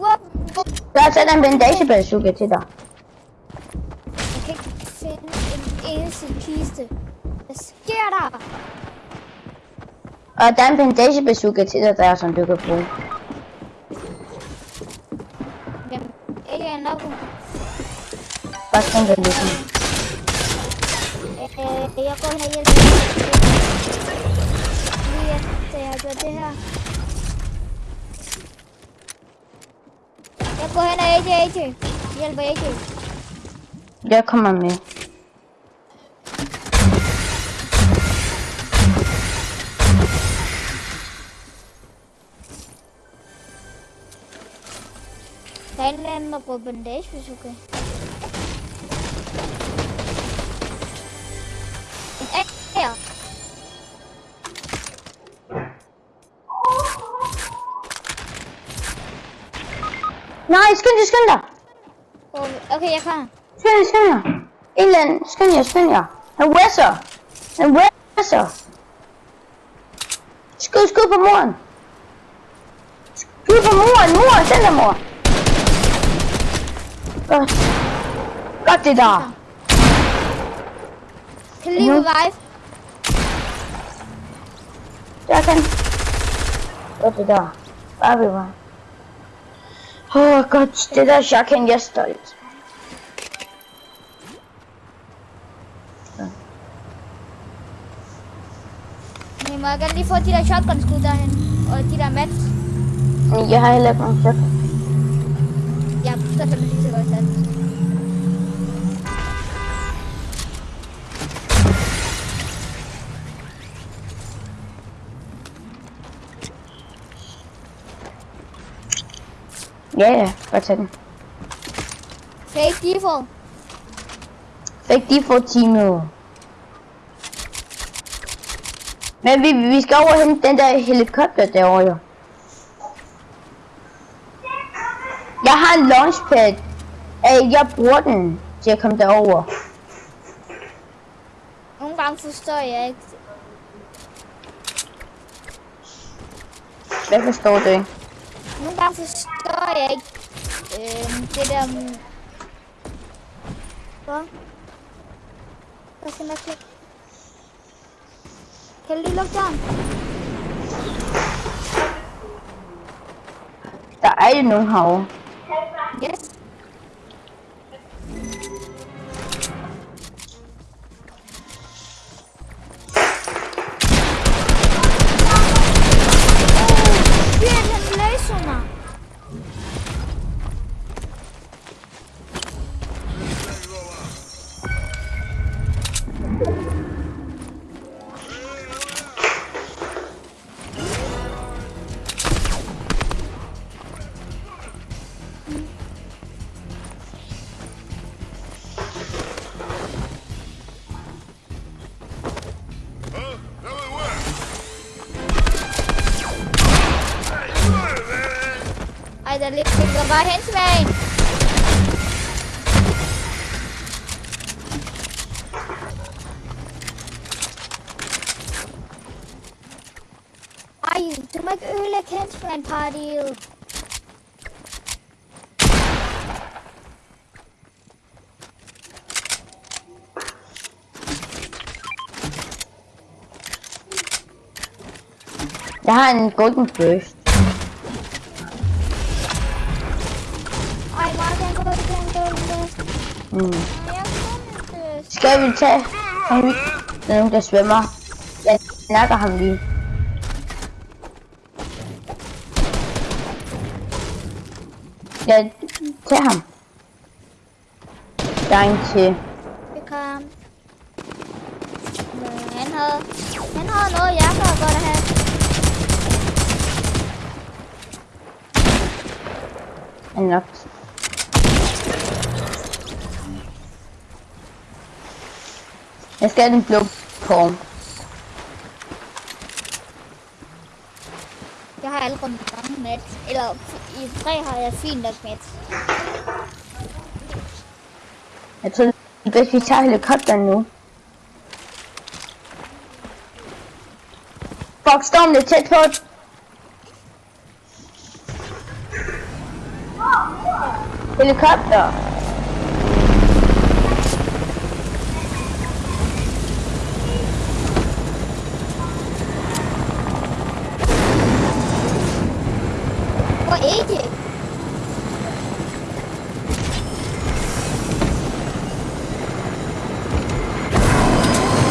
Hvor, hvor, Der er sat en bandage bazooka til dig. jeg kan ikke finde en eneste kiste. Hvad sker der? Og der er en bandage bazooka til dig, der som du kan bruge. Jamen, ikke en nok. Bare sådan der ligesom. Øh, jeg går hen og hjælper. Lige efter jeg har gjort det her. Jeg går hen og AJ, AJ. Hjælper AJ. Jeg kommer med. Der er en eller Nej, skynd dig, skynd dig! Okay, jeg kommer. Skynd jer, skynd jer! En eller anden, skynd jer, skynd jer! Han wesser! Han wesser! Skud, skud på moren! Skud på moren, moren, den der mor! Godt. Godt det der! Kan lige revive? Der kan. Godt det der. Bare. Åh, oh, godt. Det der shotgun, jeg er stolt. Men må jeg godt lige få de der shotgun-skud derhen? Og de der mats? Men Jeg Ja, ja. Godt tage den. Fake default. Fik de få teamet. Men vi, vi skal over hente den der helikopter derovre jo. Jeg har en launchpad. Jeg bruger den til at komme derover. Nogle gange forstår jeg ikke. Hvad forstår du ikke? Nogle gange forstår jeg ikke øh, det der... mm, Hvad? Hvad skal man klikke? Kan du lige lukke døren? Der er jo nogen herovre. Yes. Ligger bare hen til mig. Ej, du må ikke ødelægge henchman partiet. Jeg har en golden burst. Mm. Skal vi tage ham? Der er nogen, der svømmer. Jeg snakker ham lige. Jeg tager ham. Der er en til. Kom. Men han havde, han havde noget, jeg kan godt have. Han er nok. Jeg skal have den blå form. Jeg har allerede mange mat. Eller i tre har jeg fint nok mat. Jeg tror, det er bedst, vi tager helikopteren nu. Fuck, stormen er tæt på. Helikopter. Hvor ikke?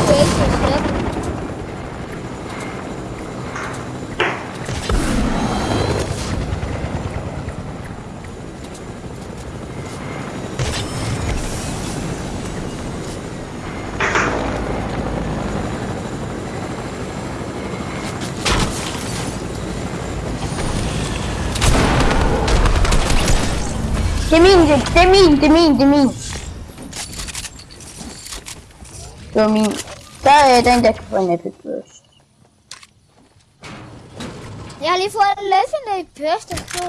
Det er ikke så slemt. Det er min, det, det er min, det er min, det er min. Det var min. Så er den, der kan få en epic burst. Jeg har lige fået en legendary burst af på.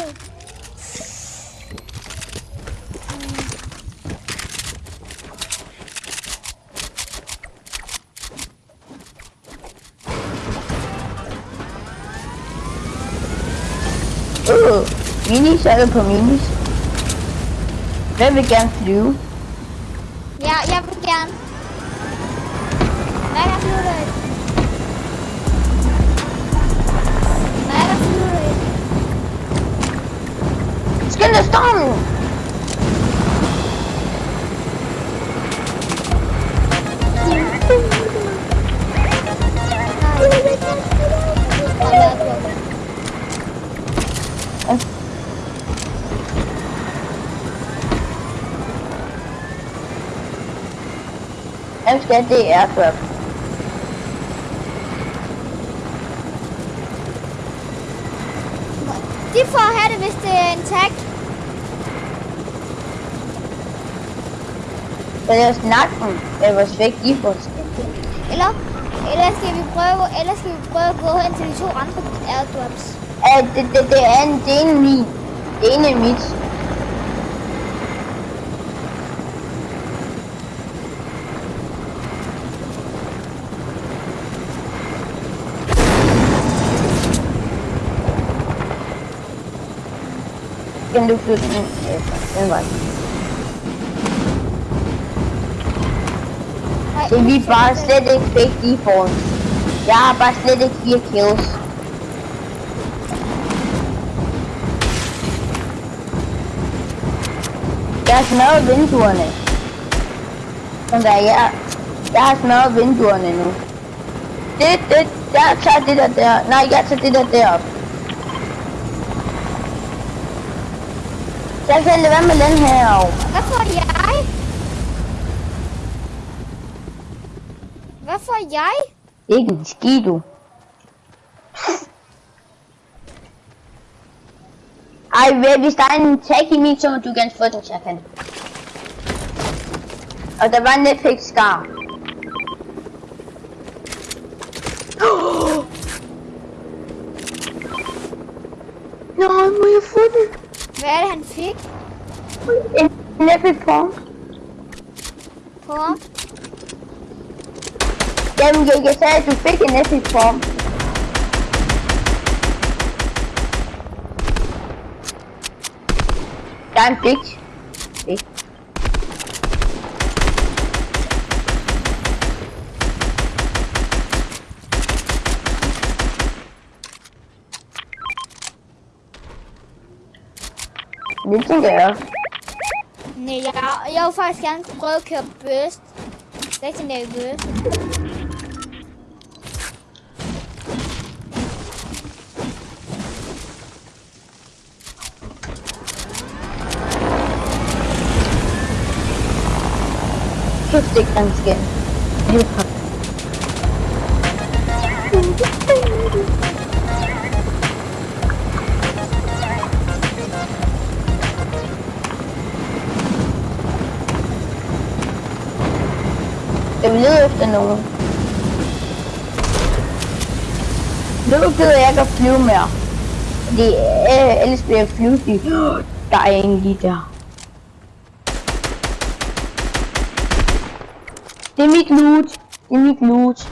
Uh, minis, er du på minis? Hvem vil gerne flyve? Ja, jeg vil gerne. Hvad er der flyver det? Hvad er Det er for? De får have det, hvis det er en tag. Så det er snakken, det var svæk i for Eller, eller skal vi prøve, eller skal vi prøve at gå hen til de to andre airdrops? Ja, det, det, det er en, det er en min. Det ene er mit. Kan du flytte den? Ja, den var Nej, vi bare slet ikke fik default. Jeg har bare slet ikke fire kills. Jeg har smadret vinduerne. Sådan der, jeg, jeg har smadret vinduerne nu. Det, det, jeg tager det der der. Nej, jeg tager det der derop. Så kan lade være med den her. Hvad får jeg? Hvad får jeg? Ikke en skid, du. Ej, hvis der er en tag i min, så må du gerne få den, Chakan. Og der var en Netflix skar. Nej, må jeg få den? Hvad er det, han fik En Netflix form. på ham? Jamen, jeg, jeg sagde, at du fik en Netflix form. Der er Det tænker jeg også. Nej, jeg, jeg vil faktisk gerne prøve at køre burst. Legendary burst. Efter nogen. Nu gider jeg ikke at flyve mere. Fordi øh, ellers bliver jeg flyvestig. Der er en lige der. Det er mit loot. Det er mit loot.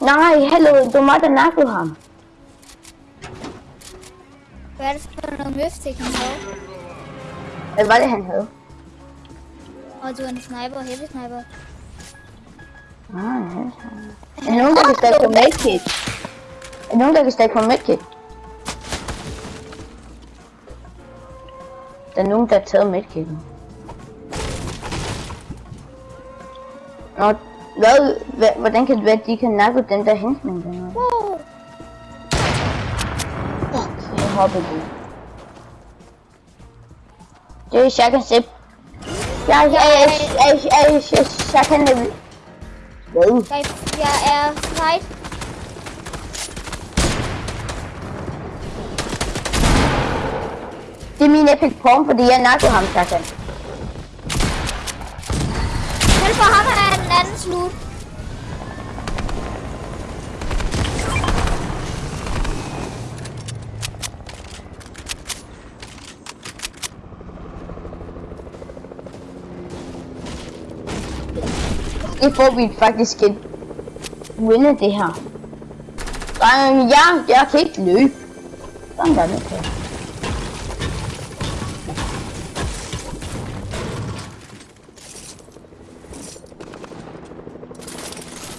Nej, hallo, du måtte nakke ham. Hvad er det for noget mystik, han har? Hvad var det, han havde? Er en sniper, heavy sniper. Ah, ja. Er nogen, der kan stakke på medkit? Der nogen, der kan stakke på medkit? Der er nogen, der har taget medkitten. Nå, hvad, hvad, hvordan kan det være, at de kan nakke den der hensning der? Wow. Fuck, jeg hoppede du. Det er Shaka Sip. Jeg, jeg, jeg, jeg, jeg, jeg, jeg, jeg kan det. Hvad? Jeg, jeg er fight. Det er min epic form, fordi jeg nakkede ham, Shaka. Hjælp for ham, han er en anden slut. Det får vi faktisk et vinde det her. Nej, Drenge, jeg, jeg kan ikke løbe. Sådan der det kan.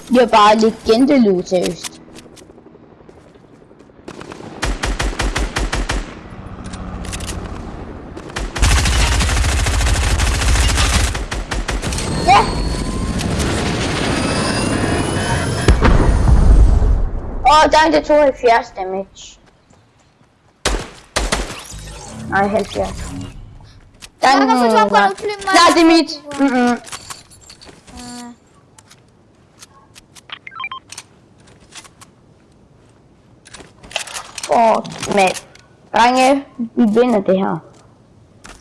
Det er bare legendelyd, seriøst. Ja! Åh, der er det 72 damage. Nej, 70. Der Jeg kan få to på nej. nogle fly, Nej, det er mit. Mm-mm. Uh, Åh, men drenge, vi vinder det her.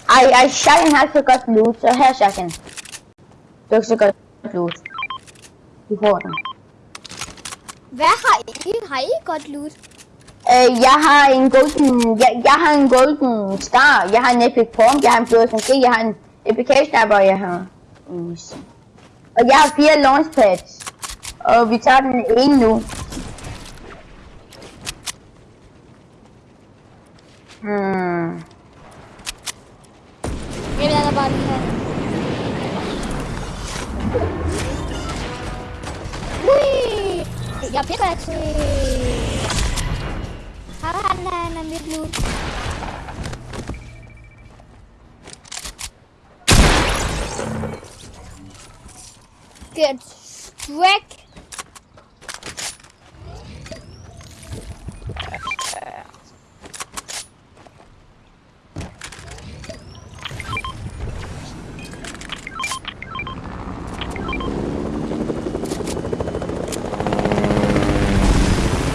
Ej, ej, Shaken har så godt loot, så her Shaken. Du har så godt loot. Du får den. Hvad har I? Har I godt loot? Øh, jeg har en golden, jeg, jeg har en golden star, jeg har en epic form, jeg har en blå SMG, jeg har en epic sniper, og jeg har en Og jeg har fire launchpads. Og vi tager den ene nu. Hmm. Jeg lader bare lige her. Ui! Jeg er pickaxe. Han, han, han er mit loot. Get struck.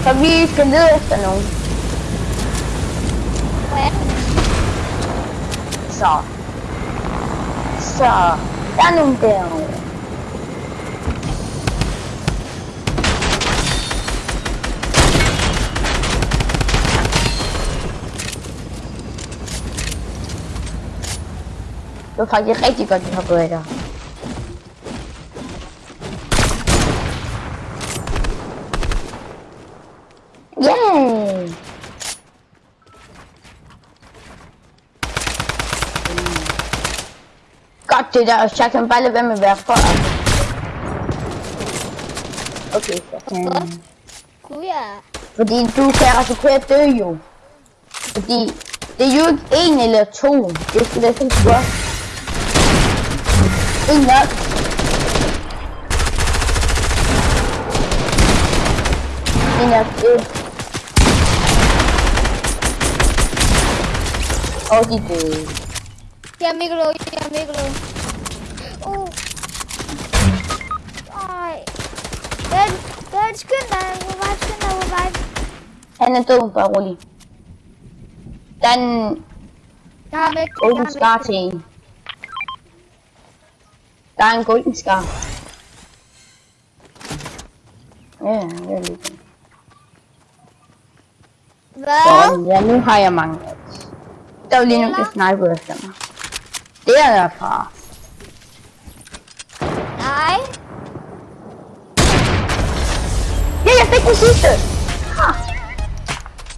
Så vi skal lede efter nogen. Hvad er det? Så. Så. Der er nogen derovre. Det var faktisk rigtig godt, vi har gået af der. Yay! Godt det der, så jeg kan bare lade være med at være for. Okay, så kan... Gud, ja. Fordi du kan risikere at dø jo. Fordi det er jo ikke en eller to. Det skal da sådan godt. En nok. En nok. Øh. Og de døde. Jeg er mega low, Ben, Ben, skynd dig. Revive, skynd dig, revive. Han er død, bare rolig. Der er en Jeg har væk. golden scar til en. Der er en golden scar. Ja, jeg er lidt. Hvad? Sådan, ja, nu har jeg mange. Der er jo lige nogen, der sniper efter mig. Det er derfra. Nej. Ja,